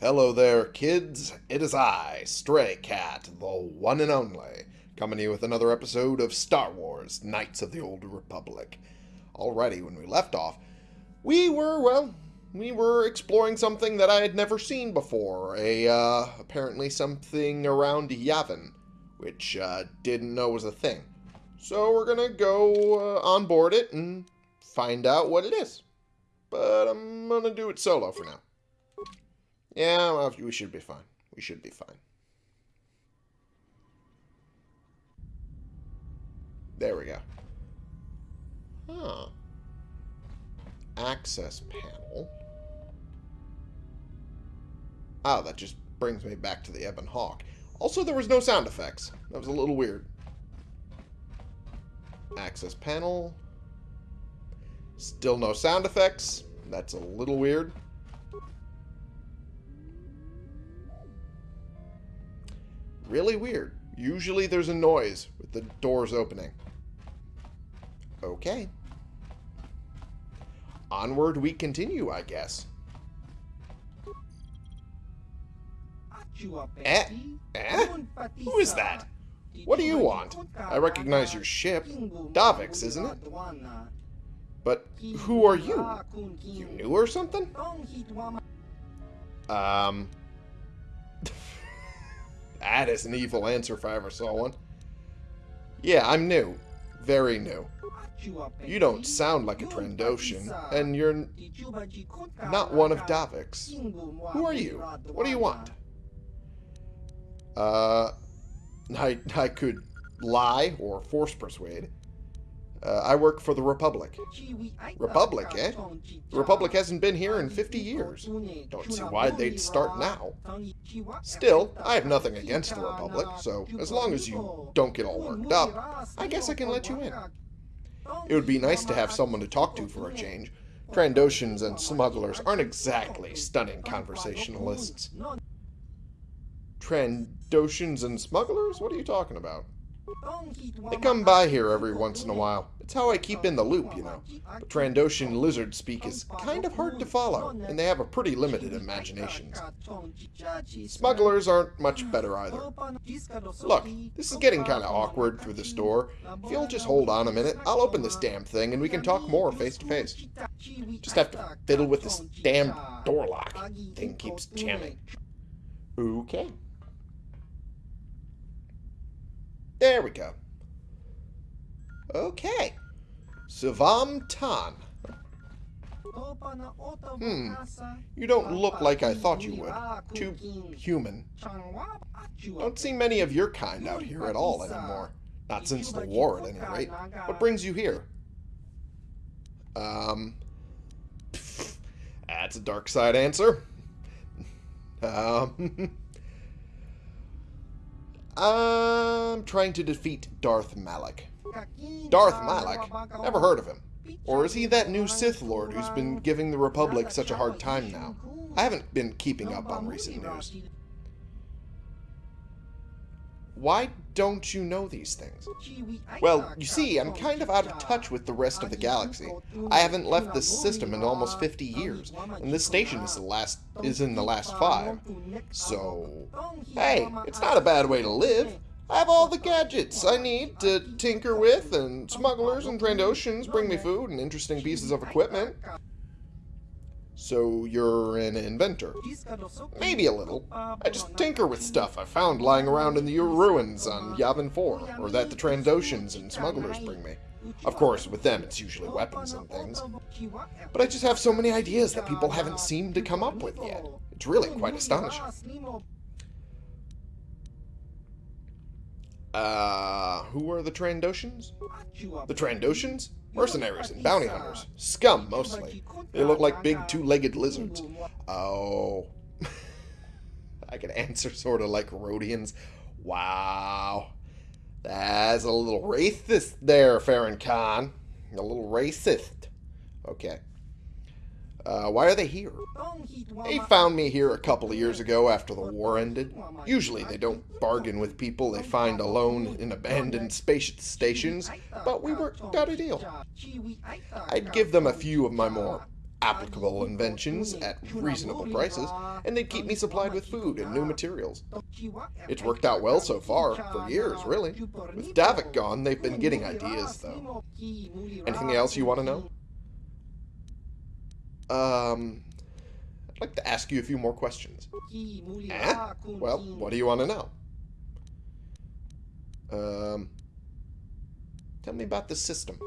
Hello there, kids. It is I, Stray Cat, the one and only, coming to you with another episode of Star Wars Knights of the Old Republic. Alrighty, when we left off, we were, well, we were exploring something that I had never seen before. A, uh, apparently something around Yavin, which, uh, didn't know was a thing. So we're gonna go uh, on board it and find out what it is. But I'm gonna do it solo for now. Yeah, well, we should be fine. We should be fine. There we go. Huh. Access panel. Oh, that just brings me back to the Ebon Hawk. Also, there was no sound effects. That was a little weird. Access panel. Still no sound effects. That's a little weird. Really weird. Usually there's a noise with the doors opening. Okay. Onward we continue, I guess. Eh? Eh? Who is that? What do you want? I recognize your ship. Davik's, isn't it? But who are you? You new or something? Um... that is an evil answer if I ever saw one. Yeah, I'm new. Very new. You don't sound like a Trandoshan, and you're not one of Davik's. Who are you? What do you want? Uh, I, I could lie or force persuade. Uh, I work for the Republic. Republic, eh? The Republic hasn't been here in 50 years. Don't see why they'd start now. Still, I have nothing against the Republic, so as long as you don't get all worked up, I guess I can let you in. It would be nice to have someone to talk to for a change. Trandoshans and smugglers aren't exactly stunning conversationalists. Trandoshans and smugglers? What are you talking about? They come by here every once in a while. It's how I keep in the loop, you know. But Trandoshan lizard speak is kind of hard to follow, and they have a pretty limited imaginations. Smugglers aren't much better either. Look, this is getting kind of awkward through this door. If you'll just hold on a minute, I'll open this damn thing and we can talk more face to face. Just have to fiddle with this damn door lock. Thing keeps jamming. Okay. There we go. Okay. Suvam Tan. Hmm. You don't look like I thought you would. Too human. Don't see many of your kind out here at all anymore. Not since the war, at any rate. What brings you here? Um... That's a dark side answer. Um... I'm trying to defeat Darth Malak. Darth Malak? Never heard of him. Or is he that new Sith Lord who's been giving the Republic such a hard time now? I haven't been keeping up on recent news. Why don't you know these things? Well, you see, I'm kind of out of touch with the rest of the galaxy. I haven't left this system in almost 50 years, and this station is the last is in the last five. So, hey, it's not a bad way to live. I have all the gadgets I need to tinker with, and smugglers and Trandoshans bring me food and interesting pieces of equipment. So you're an inventor? Maybe a little. I just tinker with stuff I found lying around in the ruins on Yavin 4, or that the Trandoshans and smugglers bring me. Of course, with them it's usually weapons and things. But I just have so many ideas that people haven't seemed to come up with yet. It's really quite astonishing. Uh, who are the Trandoshans? The Trandoshans? Mercenaries and bounty hunters. Scum, mostly. They look like big two-legged lizards. Oh. I can answer sort of like Rodians. Wow. That's a little racist there, Farron Khan. A little racist. Okay. Uh, why are they here? They found me here a couple of years ago after the war ended. Usually they don't bargain with people they find alone in abandoned space stations, but we worked out a deal. I'd give them a few of my more applicable inventions at reasonable prices, and they'd keep me supplied with food and new materials. It's worked out well so far, for years, really. With Davik gone, they've been getting ideas, though. Anything else you want to know? Um, I'd like to ask you a few more questions. Eh? Well, what do you want to know? Um, tell me about the system.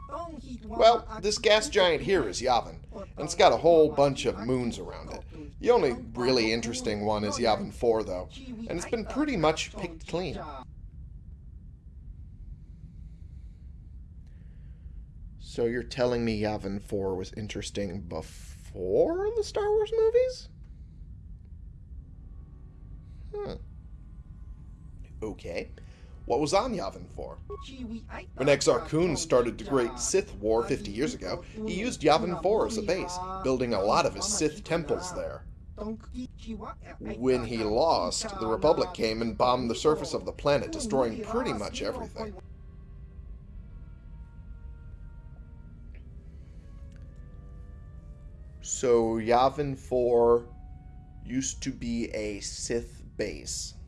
Well, this gas giant here is Yavin, and it's got a whole bunch of moons around it. The only really interesting one is Yavin 4, though, and it's been pretty much picked clean. So you're telling me Yavin 4 was interesting before the Star Wars movies? Huh. Okay. What was on Yavin 4? When Exar Kun started the Great Sith War 50 years ago, he used Yavin 4 as a base, building a lot of his Sith temples there. When he lost, the Republic came and bombed the surface of the planet, destroying pretty much everything. So Yavin 4 used to be a Sith base.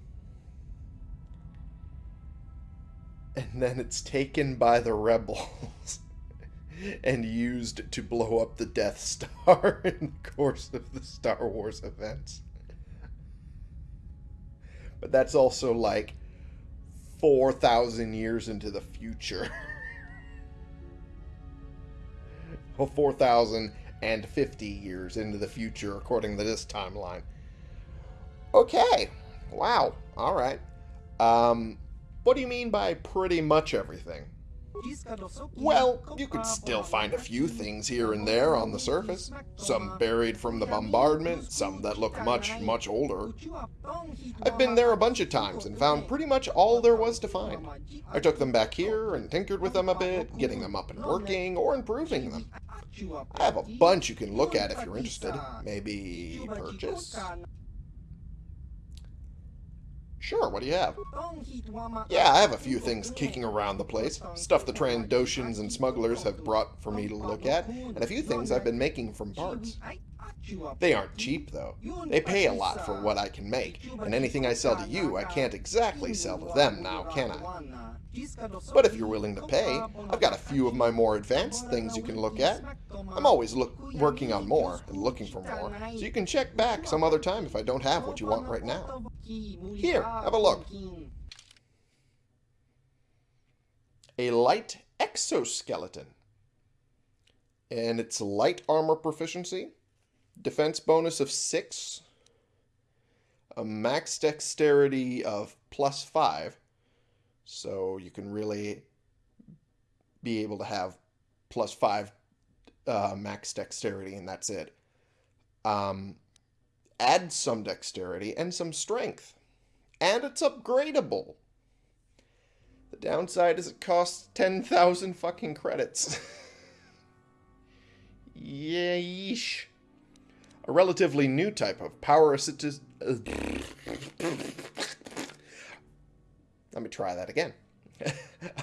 And then it's taken by the rebels and used to blow up the Death Star in the course of the Star Wars events. But that's also like 4,000 years into the future. well, 4,050 years into the future, according to this timeline. Okay. Wow. All right. Um, what do you mean by pretty much everything? Well, you could still find a few things here and there on the surface. Some buried from the bombardment, some that look much, much older. I've been there a bunch of times and found pretty much all there was to find. I took them back here and tinkered with them a bit, getting them up and working, or improving them. I have a bunch you can look at if you're interested. Maybe purchase? Sure, what do you have? Yeah, I have a few things kicking around the place. Stuff the Trandoshans and smugglers have brought for me to look at, and a few things I've been making from parts. They aren't cheap, though. They pay a lot for what I can make, and anything I sell to you, I can't exactly sell to them now, can I? But if you're willing to pay, I've got a few of my more advanced things you can look at. I'm always look, working on more and looking for more, so you can check back some other time if I don't have what you want right now. Here, have a look. A light exoskeleton. And it's light armor proficiency, defense bonus of 6, a max dexterity of plus 5, so you can really be able to have plus five uh, max dexterity, and that's it. Um, add some dexterity and some strength. And it's upgradable. The downside is it costs 10,000 fucking credits. Yeesh. A relatively new type of power assisted. Let me try that again.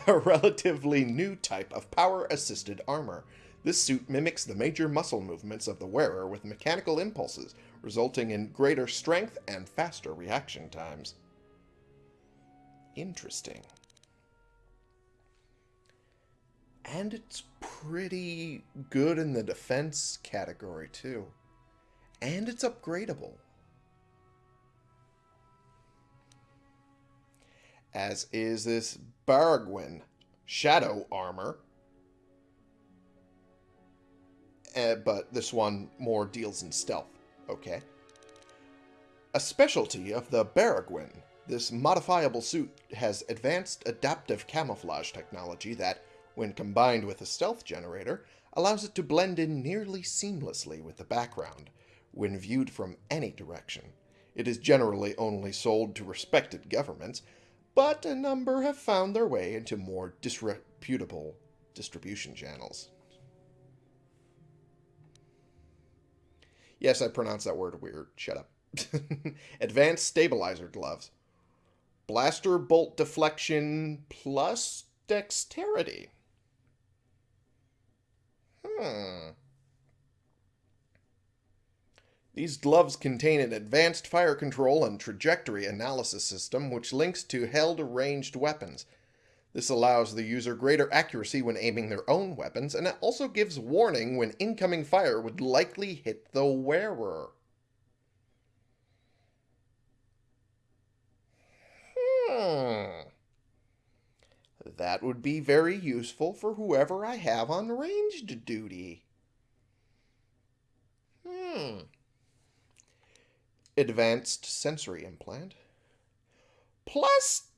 a relatively new type of power-assisted armor. This suit mimics the major muscle movements of the wearer with mechanical impulses, resulting in greater strength and faster reaction times. Interesting. And it's pretty good in the defense category, too. And it's upgradable. as is this Baragwin Shadow Armor. Uh, but this one more deals in stealth, okay? A specialty of the Baragwin, this modifiable suit has advanced adaptive camouflage technology that, when combined with a stealth generator, allows it to blend in nearly seamlessly with the background when viewed from any direction. It is generally only sold to respected governments, but a number have found their way into more disreputable distribution channels. Yes, I pronounced that word weird. Shut up. Advanced Stabilizer Gloves. Blaster Bolt Deflection plus Dexterity. Hmm. These gloves contain an advanced fire control and trajectory analysis system which links to held ranged weapons. This allows the user greater accuracy when aiming their own weapons, and it also gives warning when incoming fire would likely hit the wearer. Hmm. That would be very useful for whoever I have on ranged duty. Hmm. Advanced sensory implant. Plus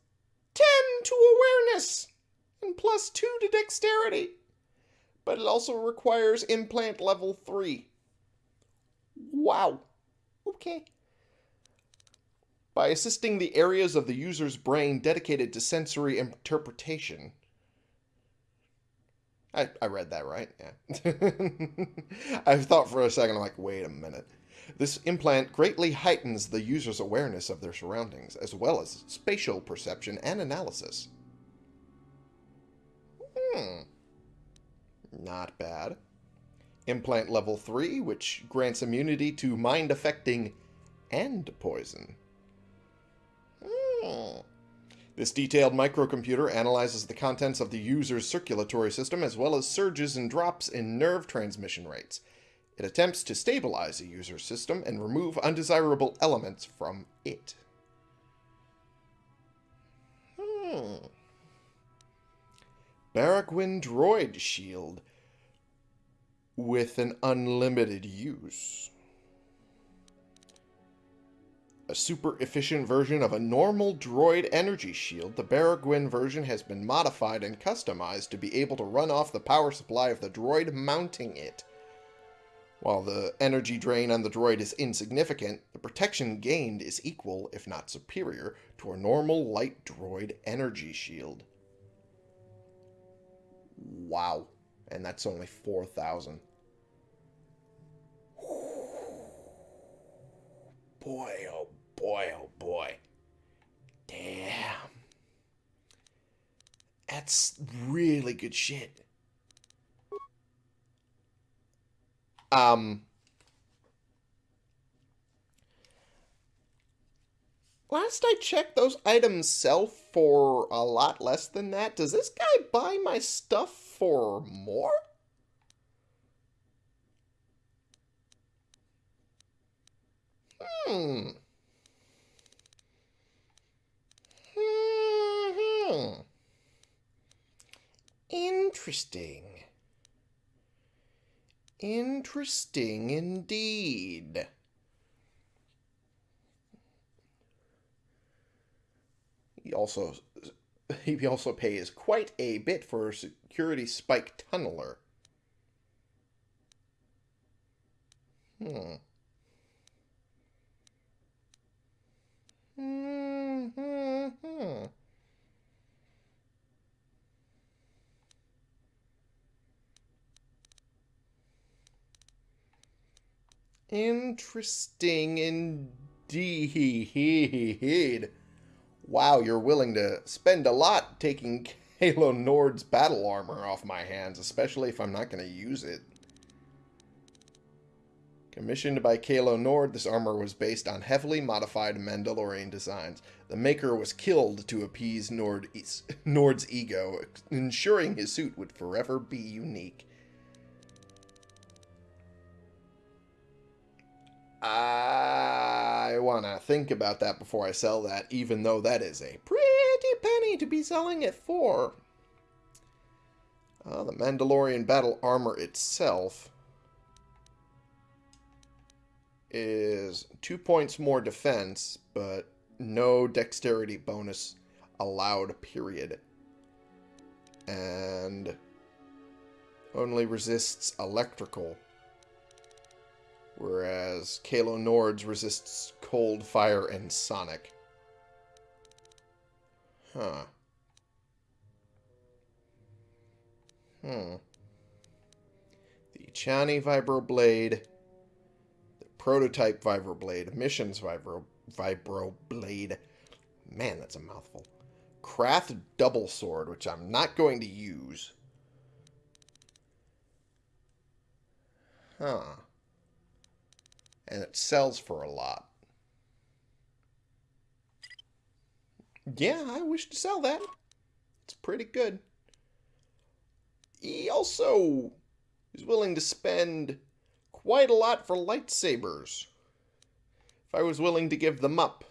10 to awareness and plus 2 to dexterity. But it also requires implant level 3. Wow. Okay. By assisting the areas of the user's brain dedicated to sensory interpretation. I, I read that right, yeah. I thought for a second, I'm like, wait a minute. This implant greatly heightens the user's awareness of their surroundings, as well as spatial perception and analysis. Hmm. Not bad. Implant level 3, which grants immunity to mind-affecting and poison. Hmm. This detailed microcomputer analyzes the contents of the user's circulatory system as well as surges and drops in nerve transmission rates. It attempts to stabilize a user's system and remove undesirable elements from it. Hmm. Droid Shield with an unlimited use. A super efficient version of a normal droid energy shield, the Baragwin version has been modified and customized to be able to run off the power supply of the droid mounting it. While the energy drain on the droid is insignificant, the protection gained is equal, if not superior, to a normal light droid energy shield. Wow. And that's only 4,000. Boy, oh boy, oh boy. Damn. That's really good shit. Um, last I checked, those items sell for a lot less than that. Does this guy buy my stuff for more? Hmm. Hmm. Interesting. Interesting indeed. He also he also pays quite a bit for a security spike tunneler. Hmm. Hmm. Hmm. hmm. Interesting indeed. Wow, you're willing to spend a lot taking Calo Nord's battle armor off my hands, especially if I'm not going to use it. Commissioned by Calo Nord, this armor was based on heavily modified Mandalorian designs. The maker was killed to appease Nord Nord's ego, ensuring his suit would forever be unique. I want to think about that before I sell that, even though that is a pretty penny to be selling it for. Uh, the Mandalorian battle armor itself is two points more defense, but no dexterity bonus allowed, period. And only resists electrical whereas Calo Nord's resists cold, fire, and sonic. Huh. Hmm. The Chani Vibroblade, the Prototype Vibroblade, Missions Vibro, Vibroblade. Man, that's a mouthful. Krath Double Sword, which I'm not going to use. Huh. And it sells for a lot. Yeah, I wish to sell that. It's pretty good. He also is willing to spend quite a lot for lightsabers. If I was willing to give them up.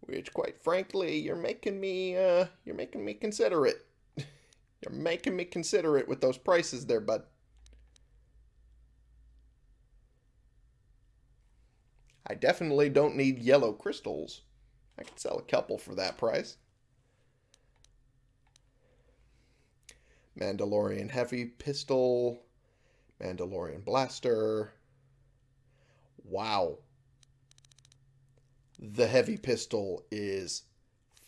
Which, quite frankly, you're making me, uh, you're making me consider it. you're making me consider it with those prices there, bud. I definitely don't need yellow crystals. I could sell a couple for that price. Mandalorian Heavy Pistol. Mandalorian Blaster. Wow. The Heavy Pistol is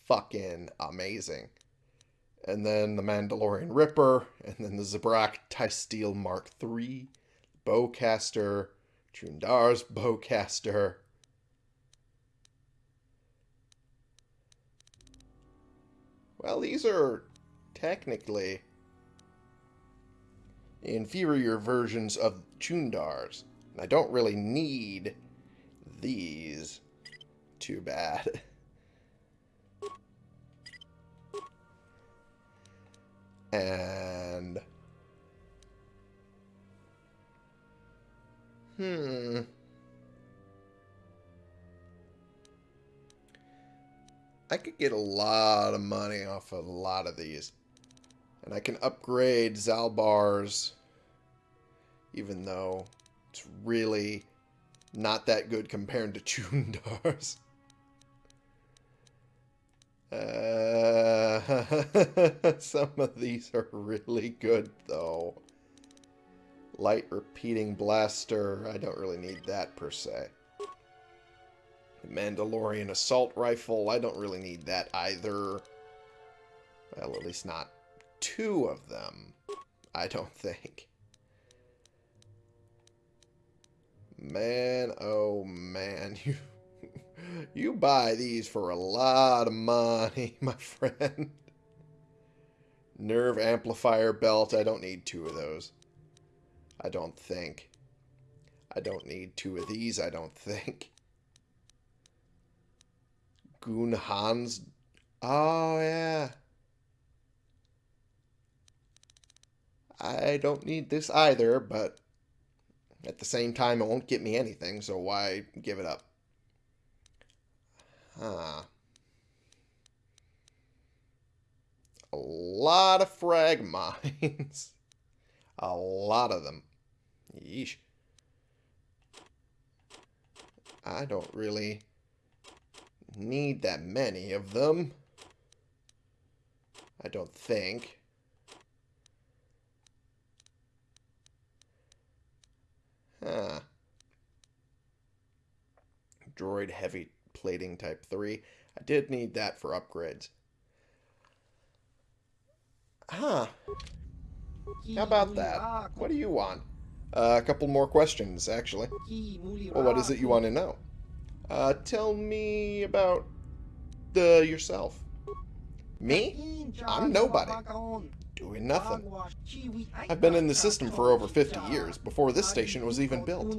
fucking amazing. And then the Mandalorian Ripper, and then the Zabrak Steel Mark III, Bowcaster, Chundar's Bowcaster, Well, these are technically inferior versions of Chundar's. And I don't really need these too bad. And... Hmm... I could get a lot of money off of a lot of these. And I can upgrade Zalbar's, even though it's really not that good compared to Chundar's. Uh, some of these are really good, though. Light repeating blaster, I don't really need that per se. The Mandalorian assault rifle. I don't really need that either. Well, at least not two of them. I don't think. Man, oh man, you you buy these for a lot of money, my friend. Nerve amplifier belt. I don't need two of those. I don't think. I don't need two of these, I don't think. Goon Hans. Oh, yeah. I don't need this either, but at the same time, it won't get me anything, so why give it up? Huh. A lot of frag mines. A lot of them. Yeesh. I don't really need that many of them. I don't think. Huh. Droid heavy plating type 3. I did need that for upgrades. Huh. How about that? What do you want? Uh, a couple more questions, actually. Well, what is it you want to know? Uh, tell me about the yourself. Me? I'm nobody. Doing nothing. I've been in the system for over 50 years, before this station was even built.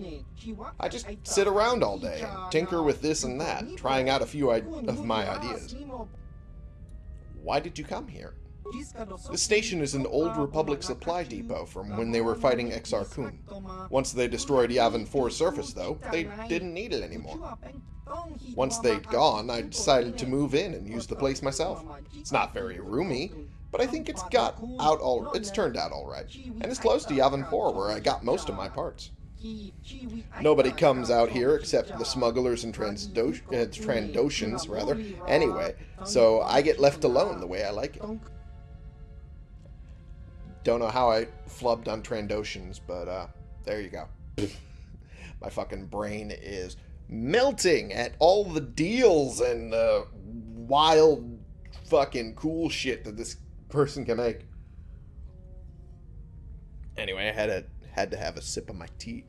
I just sit around all day and tinker with this and that, trying out a few of my ideas. Why did you come here? This station is an old Republic supply depot from when they were fighting Exar Kun. Once they destroyed Yavin 4's surface, though, they didn't need it anymore. Once they'd gone, I decided to move in and use the place myself. It's not very roomy, but I think it's got out all it's turned out all right, and it's close to Yavin 4 where I got most of my parts. Nobody comes out here except the smugglers and Transdo uh, rather, anyway, so I get left alone the way I like it. Don't know how I flubbed on Trandoshans, but uh, there you go. My fucking brain is melting at all the deals and the wild fucking cool shit that this person can make. Anyway, I had a had to have a sip of my tea.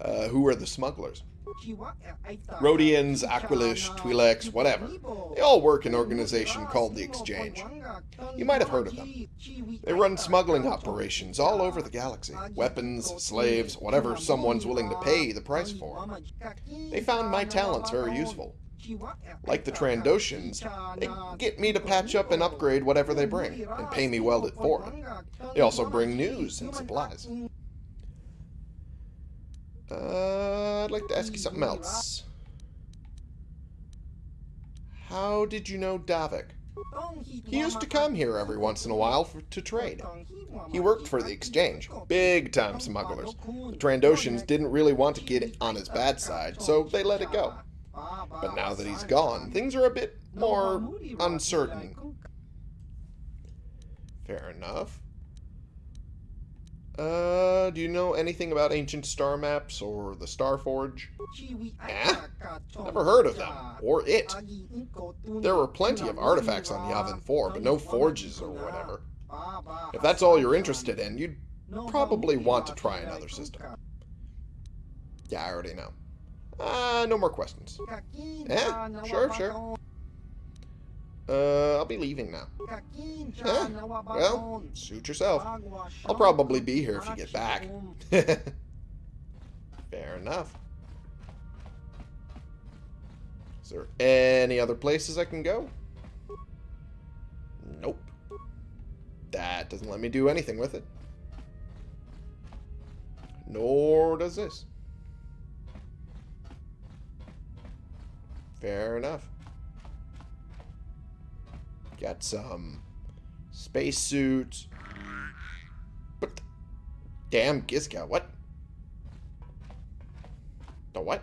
Uh, who are the smugglers? Rodians, Aqualish, Twi'leks, whatever. They all work in an organization called the Exchange. You might have heard of them. They run smuggling operations all over the galaxy. Weapons, slaves, whatever someone's willing to pay the price for. They found my talents very useful. Like the Trandoshans, they get me to patch up and upgrade whatever they bring, and pay me well for it. They also bring news and supplies. Uh, I'd like to ask you something else. How did you know Davik? He used to come here every once in a while for, to trade. He worked for the exchange. Big time smugglers. The Trandoshans didn't really want to get on his bad side, so they let it go. But now that he's gone, things are a bit more uncertain. Fair enough. Uh, do you know anything about ancient star maps or the Star Forge? Eh? Never heard of them. Or it. There were plenty of artifacts on Yavin 4, but no forges or whatever. If that's all you're interested in, you'd probably want to try another system. Yeah, I already know. Uh, no more questions. Yeah, sure, sure. Uh, I'll be leaving now. Huh? Well, suit yourself. I'll probably be here if you get back. Fair enough. Is there any other places I can go? Nope. That doesn't let me do anything with it. Nor does this. Fair enough. Got some spacesuits. But damn Gizka, what? The what?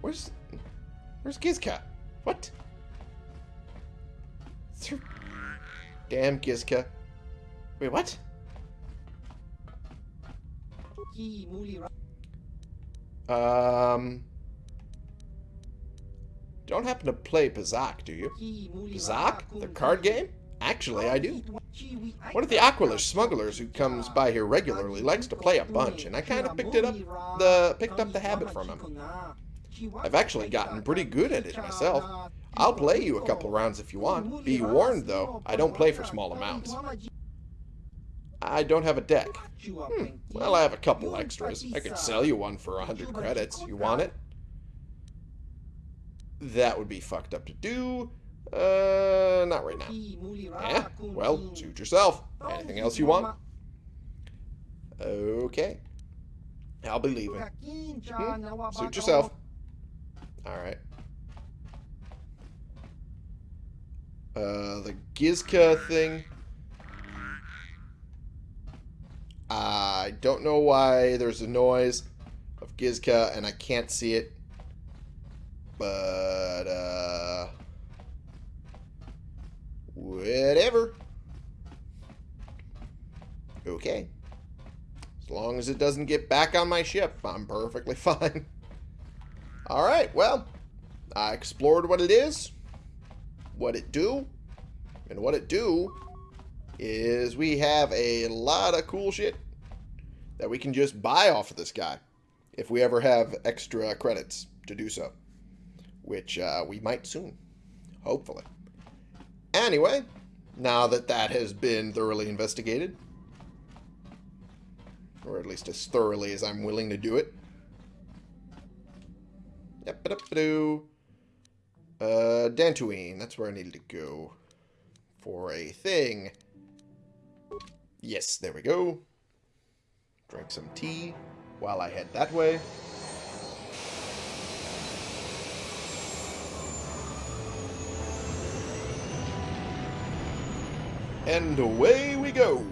Where's Where's Gizka? What? Damn Gizka. Wait, what? Um, don't happen to play Pazaak, do you? Pazaak? The card game? Actually, I do. One of the Aqualish smugglers who comes by here regularly likes to play a bunch, and I kind of picked it up the picked up the habit from him. I've actually gotten pretty good at it myself. I'll play you a couple rounds if you want. Be warned, though, I don't play for small amounts. I don't have a deck. Hmm. Well, I have a couple extras. I could sell you one for a 100 credits. You want it? That would be fucked up to do. Uh, not right now. Yeah? Well, suit yourself. Anything else you want? Okay. I'll be leaving. Hmm? Suit yourself. Alright. Uh, the Gizka thing. I don't know why there's a noise of Gizka and I can't see it. But, uh... Whatever. Okay. As long as it doesn't get back on my ship, I'm perfectly fine. Alright, well, I explored what it is, what it do, and what it do is we have a lot of cool shit that we can just buy off of this guy if we ever have extra credits to do so, which uh, we might soon, hopefully. Anyway, now that that has been thoroughly investigated, or at least as thoroughly as I'm willing to do it. Yep, uh, Dantooine, that's where I needed to go for a thing. Yes, there we go. Drink some tea while I head that way. And away we go.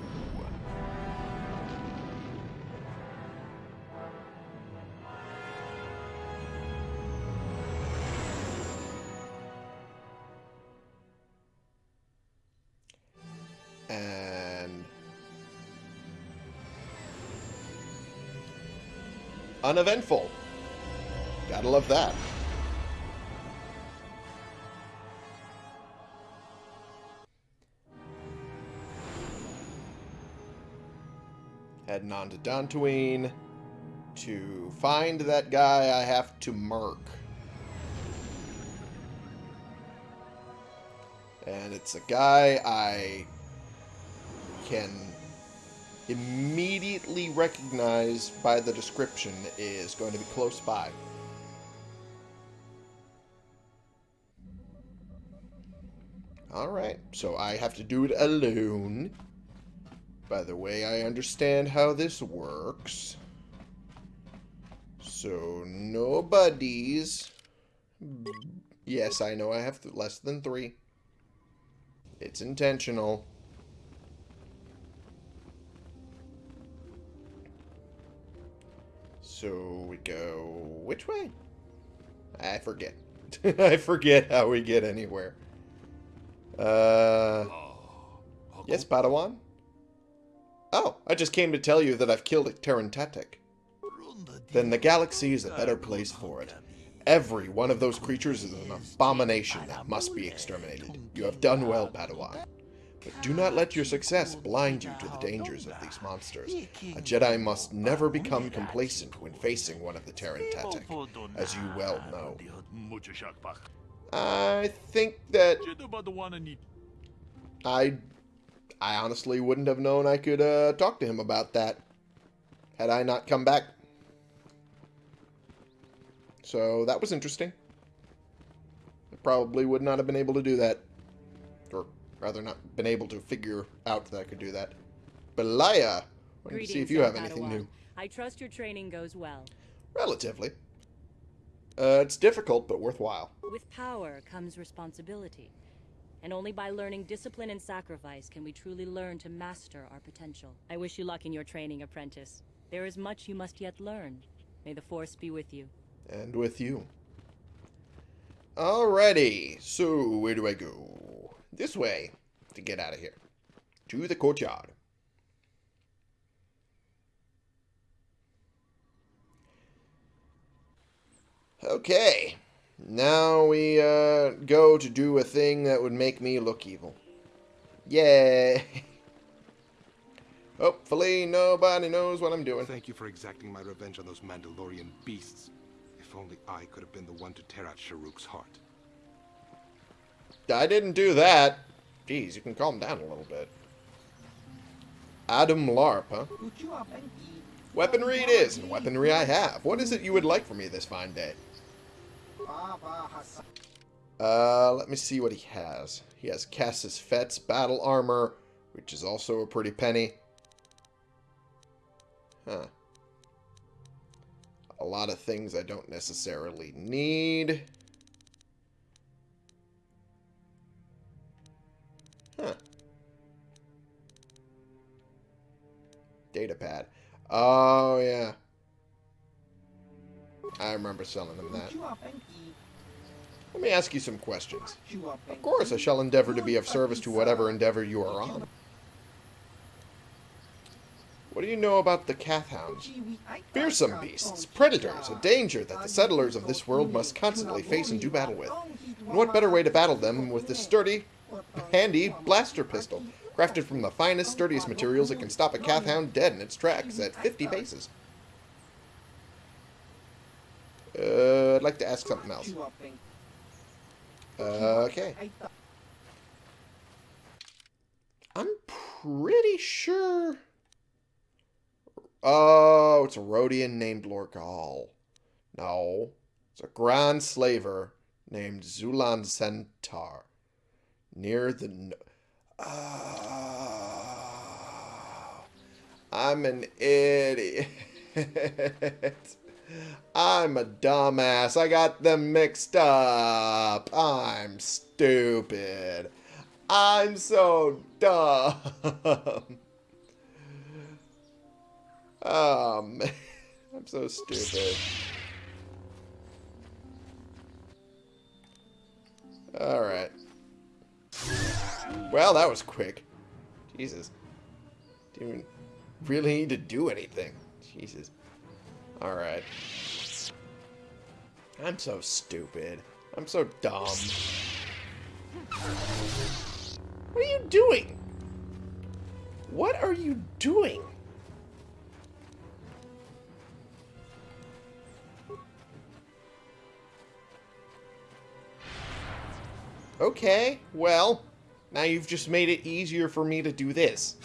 Uneventful. Gotta love that. Heading on to Dantooine to find that guy I have to murk. And it's a guy I can immediately recognize by the description is going to be close by. Alright, so I have to do it alone. By the way, I understand how this works. So, no buddies. Yes, I know I have less than three. It's intentional. So we go... Which way? I forget. I forget how we get anywhere. Uh... Yes, Padawan? Oh, I just came to tell you that I've killed a Terentatek. Then the galaxy is a better place for it. Every one of those creatures is an abomination that must be exterminated. You have done well, Padawan. But do not let your success blind you to the dangers of these monsters. A Jedi must never become complacent when facing one of the Terran Tatic, as you well know. I think that... I... I honestly wouldn't have known I could uh, talk to him about that had I not come back. So that was interesting. I probably would not have been able to do that. Rather not been able to figure out that I could do that. Belaya, to see if you have anything new. I trust your training goes well. Relatively. Uh, it's difficult, but worthwhile. With power comes responsibility. And only by learning discipline and sacrifice can we truly learn to master our potential. I wish you luck in your training, apprentice. There is much you must yet learn. May the Force be with you. And with you. Alrighty, so where do I go? This way, to get out of here. To the courtyard. Okay, now we uh, go to do a thing that would make me look evil. Yay! Hopefully nobody knows what I'm doing. Thank you for exacting my revenge on those Mandalorian beasts. If only I could have been the one to tear out Sharuk's heart. I didn't do that. Jeez, you can calm down a little bit. Adum Larp, huh? Weaponry it is, and weaponry I have. What is it you would like from me this fine day? Uh, let me see what he has. He has Cassus Fett's battle armor, which is also a pretty penny. Huh. A lot of things I don't necessarily need. Huh. Datapad. Oh, yeah. I remember selling him that. Let me ask you some questions. Of course, I shall endeavor to be of service to whatever endeavor you are on. What do you know about the Kathhounds? Fearsome beasts, predators, a danger that the settlers of this world must constantly face and do battle with. And what better way to battle them with this sturdy, handy blaster pistol, crafted from the finest, sturdiest materials that can stop a Kathhound dead in its tracks at 50 paces. Uh, I'd like to ask something else. Okay. I'm pretty sure... Oh, it's a Rodian named Lorgal. No. It's a Grand Slaver named Zuulan Sentar. Near the... Oh, I'm an idiot. I'm a dumbass. I got them mixed up. I'm stupid. I'm so dumb. Oh, man. I'm so stupid. Alright. Well, that was quick. Jesus. Didn't really need to do anything. Jesus. Alright. I'm so stupid. I'm so dumb. What are you doing? What are you doing? Okay, well, now you've just made it easier for me to do this.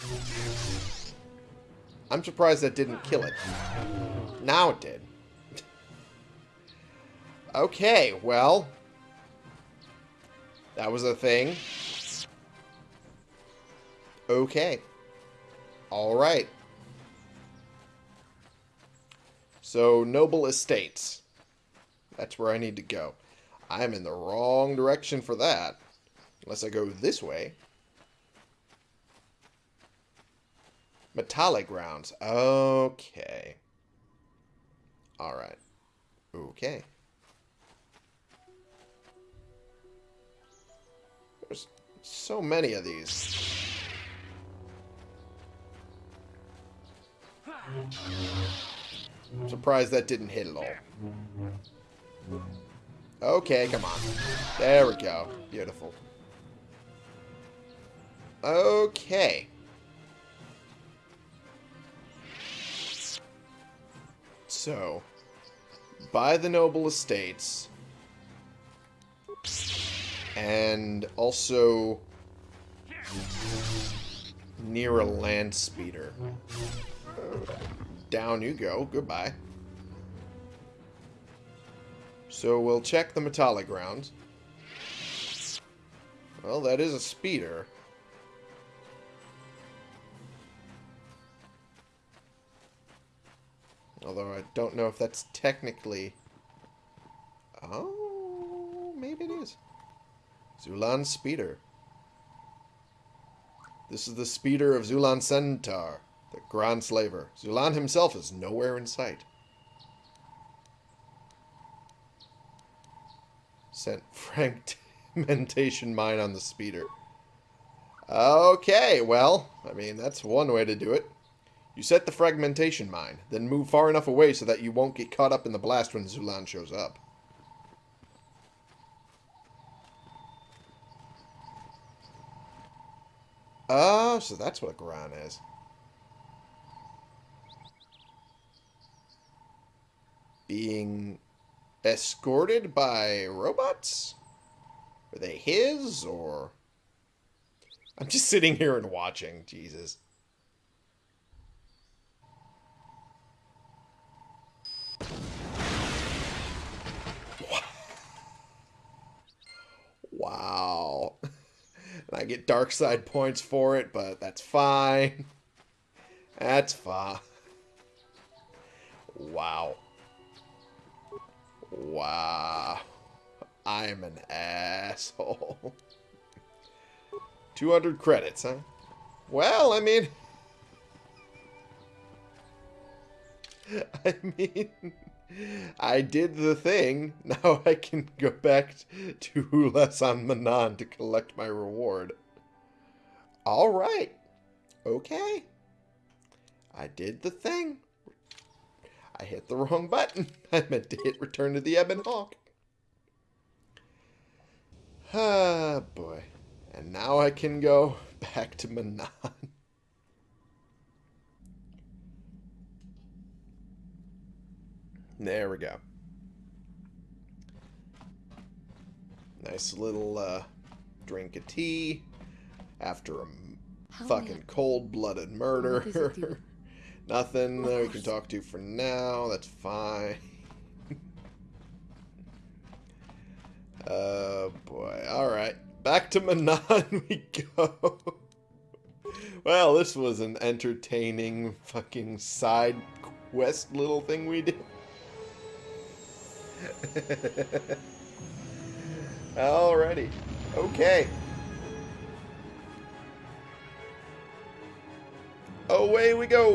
I'm surprised that didn't kill it. Now it did. Okay, well. That was a thing. Okay. Alright. So, Noble Estates. That's where I need to go. I'm in the wrong direction for that. Unless I go this way. Metallic grounds. Okay. Alright. Okay. There's so many of these. I'm surprised that didn't hit at all. Okay, come on. There we go. Beautiful. Okay. So, buy the noble estates. And also near a land speeder. Down you go. Goodbye. So we'll check the metallic grounds. Well, that is a speeder. Although I don't know if that's technically... Oh, maybe it is. Zuulan Speeder. This is the speeder of Zuulan Sentar, the Grand Slaver. Zuulan himself is nowhere in sight. Sent fragmentation mine on the speeder. Okay, well, I mean, that's one way to do it. You set the fragmentation mine, then move far enough away so that you won't get caught up in the blast when Zuulan shows up. Oh, so that's what a Gran is. Being escorted by robots? Are they his, or... I'm just sitting here and watching, Jesus. Wow. And I get dark side points for it, but that's fine. That's fine. Wow. Wow. I'm an asshole. 200 credits, huh? Well, I mean... I mean... I did the thing. Now I can go back to Hulas on Manaan to collect my reward. Alright. Okay. I did the thing. I hit the wrong button. I meant to hit return to the Ebon Hawk. Ah, boy. And now I can go back to Manaan. There we go. Nice little uh, drink of tea after a fucking cold-blooded murder. Nothing that we can talk to for now. That's fine. oh, boy. Alright. Back to Manaan we go. well, this was an entertaining fucking side quest little thing we did. Alrighty. Okay. Away we go.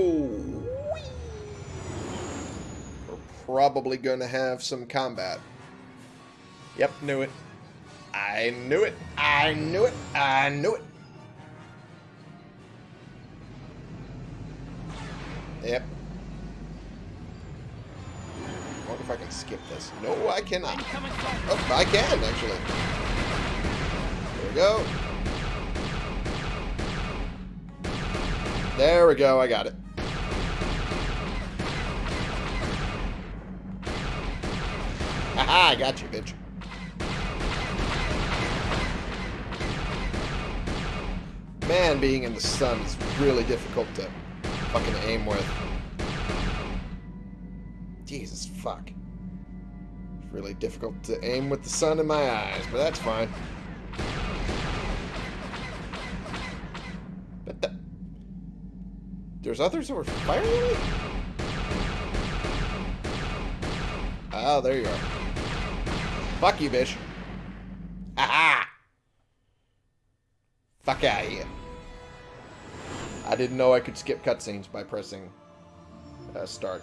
We're probably going to have some combat. Yep, knew it. I knew it. I knew it. I knew it. Yep, Wonder if I can skip this. No, I cannot. Oh, I can, actually. There we go. There we go, I got it. Haha, I got you, bitch. Man, being in the sun is really difficult to fucking aim with. Jesus fuck. Really difficult to aim with the sun in my eyes, but that's fine. There's others who are firing at me? Oh, there you are. Fuck you, bitch. Ha Fuck out of here. I didn't know I could skip cutscenes by pressing uh, start.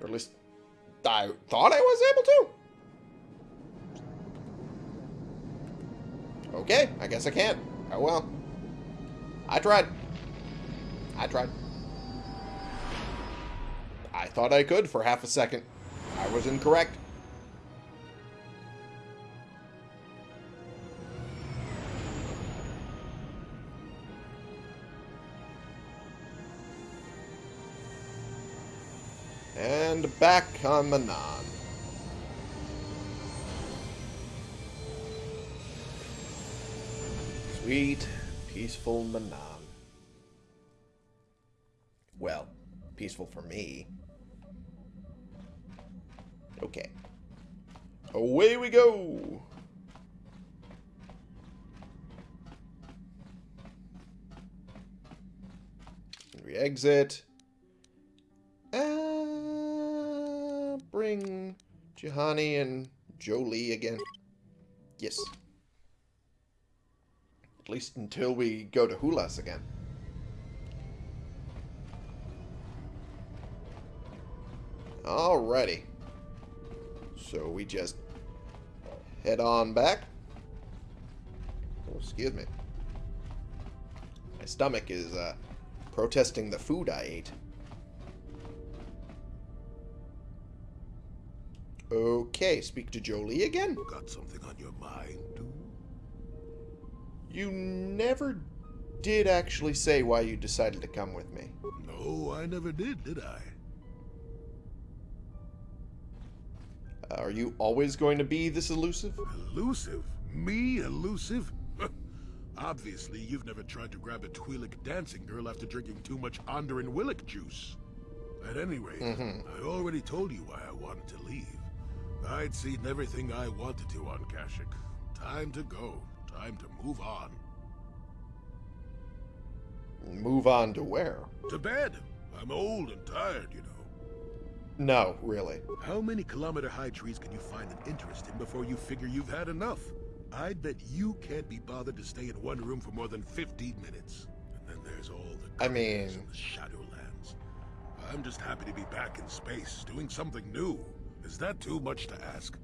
Or at least I thought I was able to. Okay, I guess I can't. Oh well. I tried. I tried. I thought I could for half a second. I was incorrect. And back on the non. Sweet, peaceful Manaan. Well, peaceful for me. Okay. Away we go! We exit. Uh, bring Juhani and Jolee again. Yes. At least until we go to Hulas again. Alrighty. So we just head on back. Oh, excuse me. My stomach is uh, protesting the food I ate. Okay, speak to Jolee again? Got something on your mind, dude? You never did actually say why you decided to come with me. No, I never did, did I? Uh, are you always going to be this elusive? Elusive? Me elusive? Obviously, you've never tried to grab a Twi'lek dancing girl after drinking too much Onderon Willik juice. At any rate, Mhm. I already told you why I wanted to leave. I'd seen everything I wanted to on Kashyyyk. Time to go. Time to move on. Move on to where? To bed. I'm old and tired, you know. No, really. How many kilometer high trees can you find an interest in before you figure you've had enough? I'd bet you can't be bothered to stay in one room for more than 15 minutes. And then there's all the I mean- the Shadowlands. I'm just happy to be back in space, doing something new. Is that too much to ask?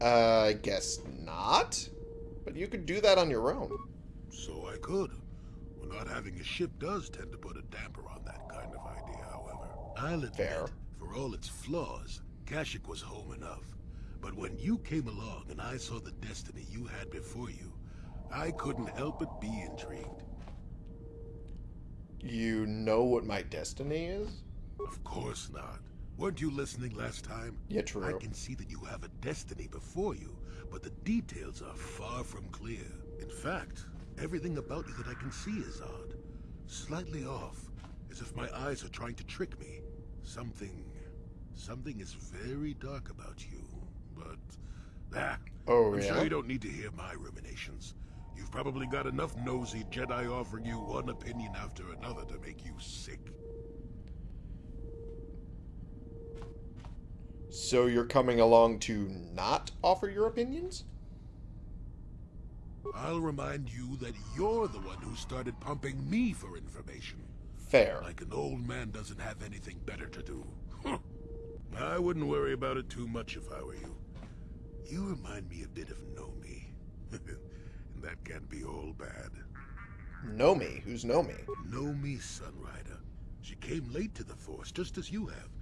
Uh, I guess not. But you could do that on your own. So I could. Well, not having a ship does tend to put a damper on that kind of idea, however. I'll admit, Fair. for all its flaws, Kashyyyk was home enough. But when you came along and I saw the destiny you had before you, I couldn't help but be intrigued. You know what my destiny is? Of course not. Weren't you listening last time? Yeah, true. I can see that you have a destiny before you, but the details are far from clear. In fact, everything about you that I can see is odd. Slightly off, as if my eyes are trying to trick me. Something... something is very dark about you, but... Ah, Oh, I'm yeah? sure you don't need to hear my ruminations. You've probably got enough nosy Jedi offering you one opinion after another to make you sick. So you're coming along to not offer your opinions? I'll remind you that you're the one who started pumping me for information. Fair. Like an old man doesn't have anything better to do. Huh. I wouldn't worry about it too much if I were you. You remind me a bit of Nomi. and that can't be all bad. Nomi. Who's know me? Nomi Sunrider. She came late to the Force, just as you have,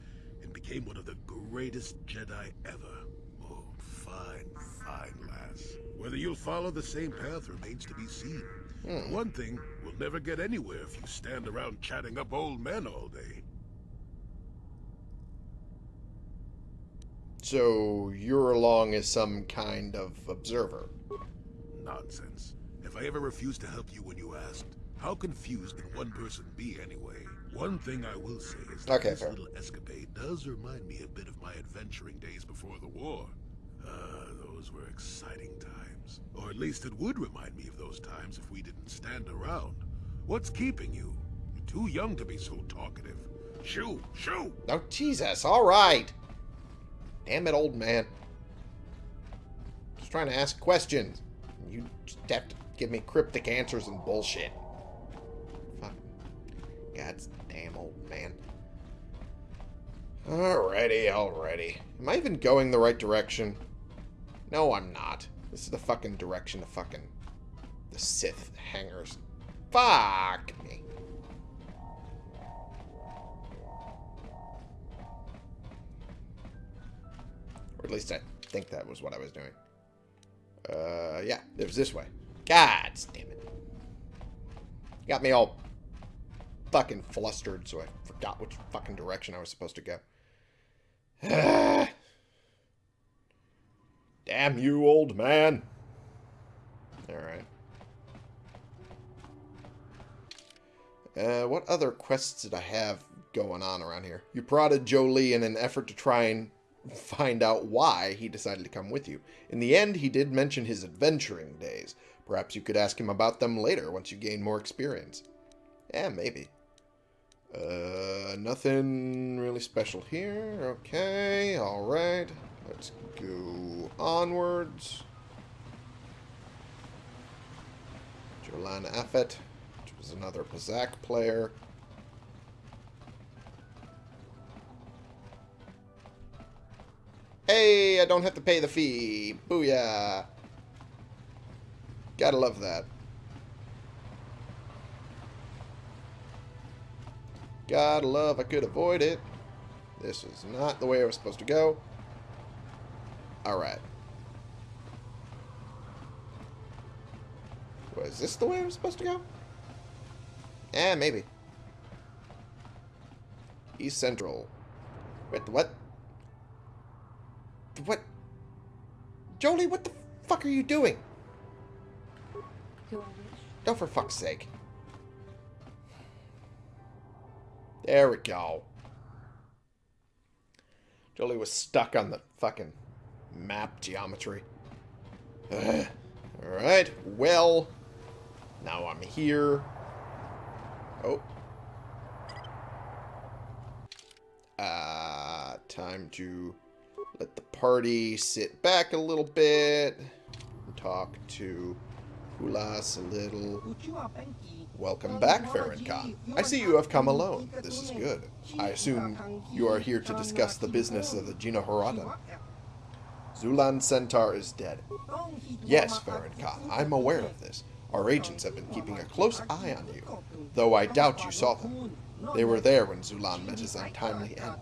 and became one of the greatest Jedi ever. Oh, fine, fine lass. Whether you'll follow the same path remains to be seen. For One thing, we'll never get anywhere if you stand around chatting up old men all day. So you're along as some kind of observer. Nonsense. If I ever refused to help you when you asked, how confused can one person be anyway? One thing I will say is that Okay, this fair. little escapade does remind me a bit of my adventuring days before the war. Ah, those were exciting times. Or at least it would remind me of those times if we didn't stand around. What's keeping you? You're too young to be so talkative. Shoo! Shoo! Oh, Jesus. All right. Damn it, old man. Just trying to ask questions. You just have to give me cryptic answers and bullshit. Fuck. God's damn old man. Alrighty, alrighty. Am I even going the right direction? No, I'm not. This is the fucking direction of fucking the Sith hangars. Fuck me. Or at least I think that was what I was doing. Uh, yeah, it was this way. God damn it. Got me all fucking flustered, so I forgot which fucking direction I was supposed to go. Damn you, old man. Alright. Uh, what other quests did I have going on around here? You prodded Jolee in an effort to try and find out why he decided to come with you. In the end, he did mention his adventuring days. Perhaps you could ask him about them later once you gain more experience. Yeah, maybe. Uh, nothing really special here. Okay, alright. Let's go onwards. Jolan Aphett, which was another Pazaak player. Hey, I don't have to pay the fee. Booyah. Gotta love that. Gotta love I could avoid it. This is not the way I was supposed to go. Alright. Was this the way I was supposed to go? Eh, maybe. East Central. Wait, what? What? Jolee, what the fuck are you doing? Oh, for fuck's sake. There we go. Jolee was stuck on the fucking map geometry. Alright, well, now I'm here. Oh. Uh, time to let the party sit back a little bit and talk to Hulas a little. Welcome back, Farron Khan. I see you have come alone. This is good. I assume you are here to discuss the business of the Gina Haradan. Zuulan Sentar is dead. Yes, Farron Khan, I'm aware of this. Our agents have been keeping a close eye on you, though I doubt you saw them. They were there when Zuulan met his untimely end.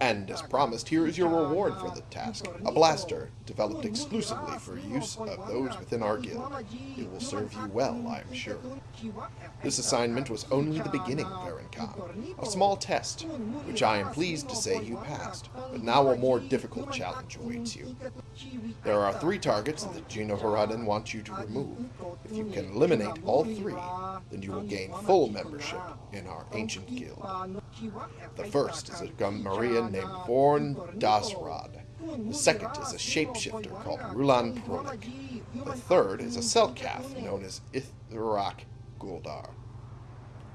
And, as promised, here is your reward for the task. A blaster, developed exclusively for use of those within our guild. It will serve you well, I am sure. This assignment was only the beginning, Baron Khan. A small test, which I am pleased to say you passed, but now a more difficult challenge awaits you. There are three targets that Genoharadan wants you to remove. If you can eliminate all three, then you will gain full membership in our ancient guild. The first is a Gumarian named Vorn Daasraad. The second is a shapeshifter called Rulan Prolik. The third is a Selkath known as Ithrak Guldar.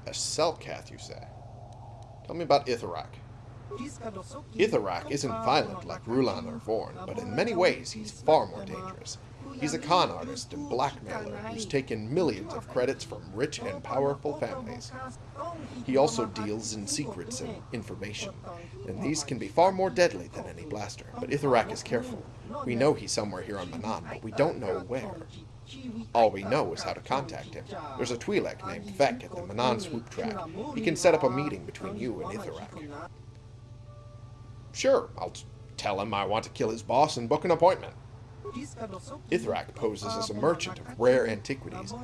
A Selkath, you say? Tell me about Ithrak. Itharak isn't violent like Rulan or Vorn, but in many ways he's far more dangerous. He's a con artist and blackmailer who's taken millions of credits from rich and powerful families. He also deals in secrets and information, and these can be far more deadly than any blaster. But Itharak is careful. We know he's somewhere here on Manaan, but we don't know where. All we know is how to contact him. There's a Twi'lek named Vek at the Manaan swoop track. He can set up a meeting between you and Itharak. Sure, I'll tell him I want to kill his boss and book an appointment. Ithrak poses as a merchant of rare antiquities.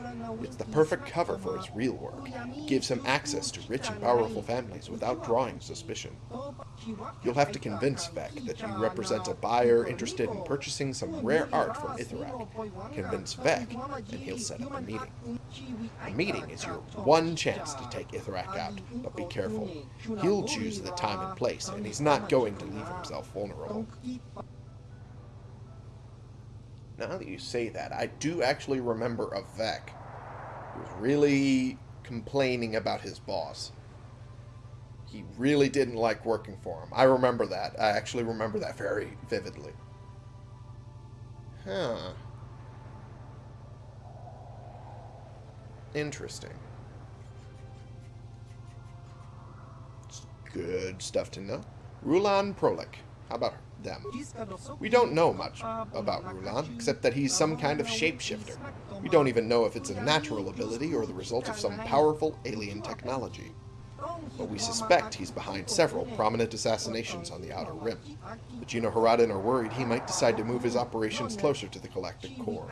It's the perfect cover for his real work. It gives him access to rich and powerful families without drawing suspicion. You'll have to convince Vec that you represent a buyer interested in purchasing some rare art from Ithrak. Convince Vec, and he'll set up a meeting. A meeting is your one chance to take Ithrak out, but be careful. He'll choose the time and place, and he's not going to leave himself vulnerable. Now that you say that, I do actually remember a Vec who was really complaining about his boss. He really didn't like working for him. I remember that. I actually remember that very vividly. Huh. Interesting. It's good stuff to know. Rulan Prolik. How about them? We don't know much about Rulan, except that he's some kind of shapeshifter. We don't even know if it's a natural ability or the result of some powerful alien technology. But we suspect he's behind several prominent assassinations on the Outer Rim. The Genoharadan are worried he might decide to move his operations closer to the Galactic Core.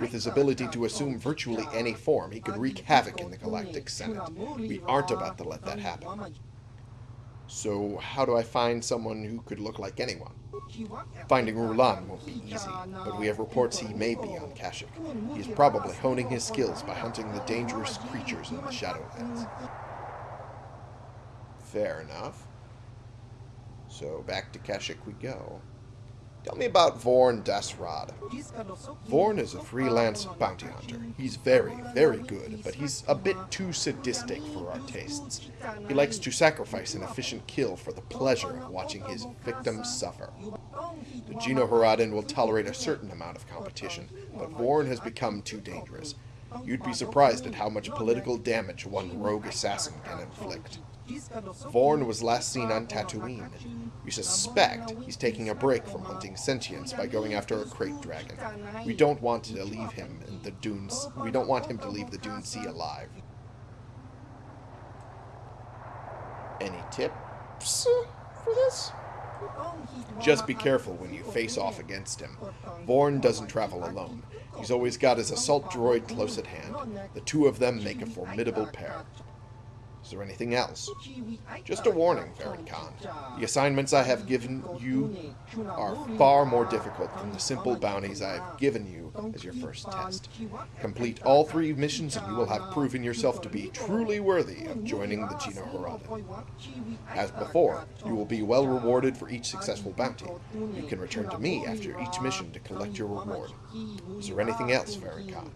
With his ability to assume virtually any form, he could wreak havoc in the Galactic Senate. We aren't about to let that happen. So how do I find someone who could look like anyone? Finding Rulan won't be easy, but we have reports he may be on Kashyyyk. He's probably honing his skills by hunting the dangerous creatures in the Shadowlands. Fair enough. So back to Kashyyyk we go. Tell me about Vorn Daasraad. Vorn is a freelance bounty hunter. He's very, very good, but he's a bit too sadistic for our tastes. He likes to sacrifice an efficient kill for the pleasure of watching his victims suffer. The Genoharadan will tolerate a certain amount of competition, but Vorn has become too dangerous. You'd be surprised at how much political damage one rogue assassin can inflict. Vorn was last seen on Tatooine. We suspect he's taking a break from hunting sentience by going after a krayt dragon. We don't want to leave him in the dunes. We don't want him to leave the Dune Sea alive. Any tips for this? Just be careful when you face off against him. Vorn doesn't travel alone. He's always got his assault droid close at hand. The two of them make a formidable pair. Is there anything else? Just a warning, Farron Khan. The assignments I have given you are far more difficult than the simple bounties I have given you as your first test. Complete all three missions and you will have proven yourself to be truly worthy of joining the Genoharadan. As before, you will be well rewarded for each successful bounty. You can return to me after each mission to collect your reward. Is there anything else, Farron Khan?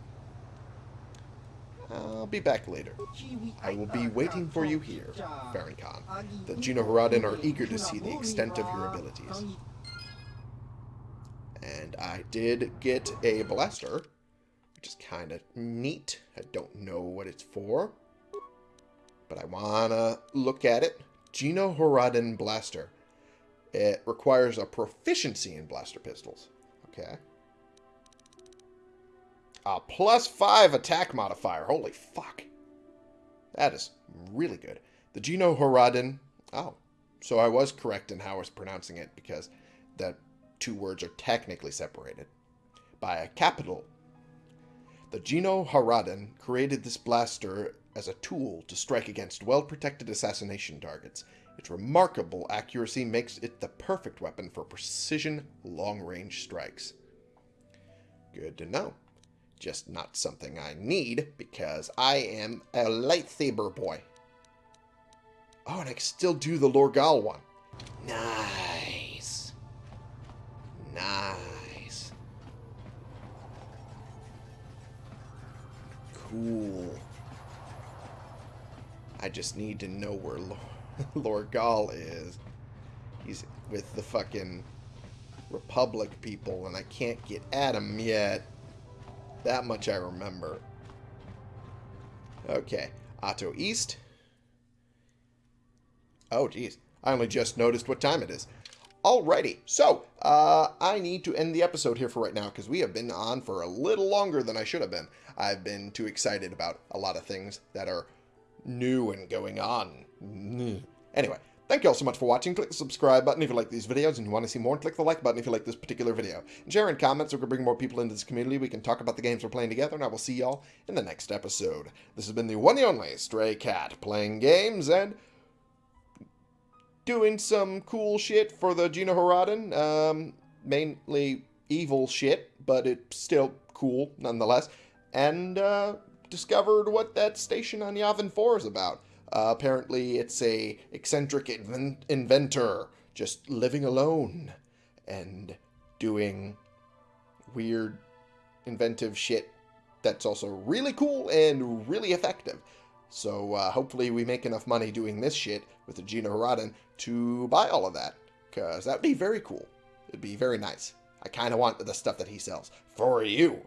I'll be back later. I will be waiting for you here, Farron Khan. The Genoharadan are eager to see the extent of your abilities. And I did get a blaster, which is kind of neat. I don't know what it's for, but I want to look at it. Genoharadan blaster. It requires a proficiency in blaster pistols. Okay. A plus five attack modifier. Holy fuck. That is really good. The Genoharadan. Oh, so I was correct in how I was pronouncing it because the two words are technically separated by a capital. The Genoharadan created this blaster as a tool to strike against well-protected assassination targets. Its remarkable accuracy makes it the perfect weapon for precision long-range strikes. Good to know. Just not something I need because I am a lightsaber boy. Oh, and I can still do the Lorgal one. Nice. Nice. Cool. I just need to know where Lorgal is. He's with the fucking Republic people, and I can't get at him yet. That much I remember. Okay. Ahto East. Oh, geez. I only just noticed what time it is. Alrighty. So, uh, I need to end the episode here for right now because we have been on for a little longer than I should have been. I've been too excited about a lot of things that are new and going on. Anyway, Thank you all so much for watching. Click the subscribe button if you like these videos and you want to see more. And click the like button if you like this particular video. And share in comments so we can bring more people into this community. We can talk about the games we're playing together. And I will see y'all in the next episode. This has been the one and only Stray Cat playing games and doing some cool shit for the Genoharadan. Um, mainly evil shit, but it's still cool nonetheless. And uh, discovered what that station on Yavin 4 is about. Uh, apparently, it's a eccentric inven- inventor just living alone and doing weird, inventive shit that's also really cool and really effective. So uh, hopefully we make enough money doing this shit with the Genoharadan to buy all of that. Because that would be very cool. It'd be very nice. I kind of want the stuff that he sells. For you.